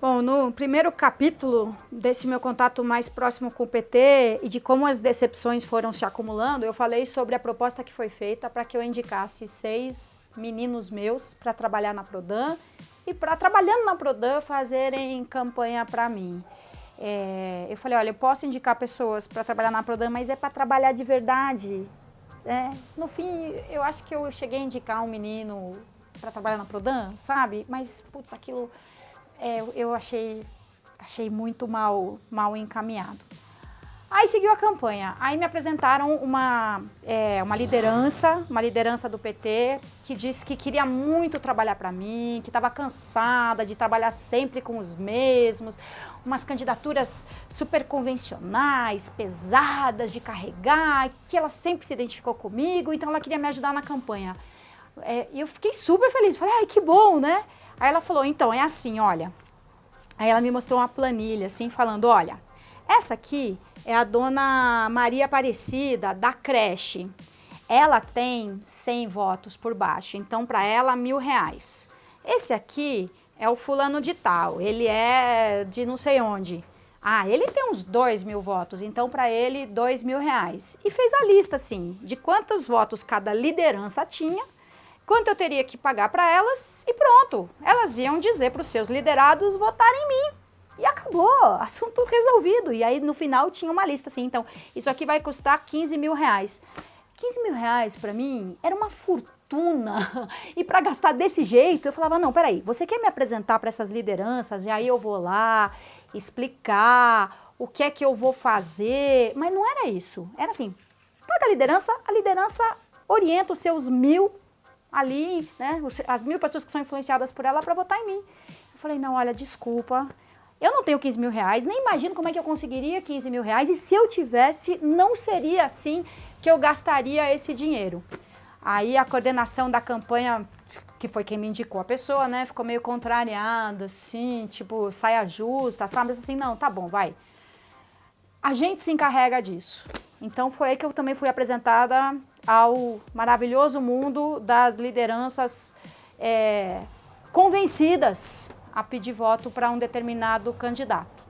Bom, no primeiro capítulo desse meu contato mais próximo com o PT e de como as decepções foram se acumulando, eu falei sobre a proposta que foi feita para que eu indicasse seis meninos meus para trabalhar na Prodan e para, trabalhando na Prodan, fazerem campanha para mim. É, eu falei, olha, eu posso indicar pessoas para trabalhar na Prodan, mas é para trabalhar de verdade. É, no fim, eu acho que eu cheguei a indicar um menino para trabalhar na Prodan, sabe? Mas, putz, aquilo é, eu achei, achei muito mal, mal encaminhado. Aí seguiu a campanha. Aí me apresentaram uma, é, uma liderança, uma liderança do PT, que disse que queria muito trabalhar para mim, que estava cansada de trabalhar sempre com os mesmos, umas candidaturas super convencionais, pesadas de carregar, que ela sempre se identificou comigo, então ela queria me ajudar na campanha. É, eu fiquei super feliz, falei, ai, que bom, né? Aí ela falou, então, é assim, olha. Aí ela me mostrou uma planilha, assim, falando, olha, essa aqui é a dona Maria Aparecida, da creche. Ela tem 100 votos por baixo, então para ela, mil reais. Esse aqui é o fulano de tal, ele é de não sei onde. Ah, ele tem uns dois mil votos, então para ele, dois mil reais. E fez a lista, assim, de quantos votos cada liderança tinha quanto eu teria que pagar para elas e pronto. Elas iam dizer para os seus liderados votarem em mim. Acabou, assunto resolvido. E aí no final tinha uma lista assim, então isso aqui vai custar 15 mil reais. 15 mil reais para mim era uma fortuna. E para gastar desse jeito, eu falava, não, peraí, você quer me apresentar para essas lideranças? E aí eu vou lá explicar o que é que eu vou fazer. Mas não era isso. Era assim, paga a liderança, a liderança orienta os seus mil ali, né, as mil pessoas que são influenciadas por ela para votar em mim. Eu falei, não, olha, desculpa, eu não tenho 15 mil reais, nem imagino como é que eu conseguiria 15 mil reais, e se eu tivesse, não seria assim que eu gastaria esse dinheiro. Aí a coordenação da campanha, que foi quem me indicou a pessoa, né, ficou meio contrariada, assim, tipo, saia justa, sabe, assim, não, tá bom, vai. A gente se encarrega disso. Então foi aí que eu também fui apresentada ao maravilhoso mundo das lideranças é, convencidas a pedir voto para um determinado candidato.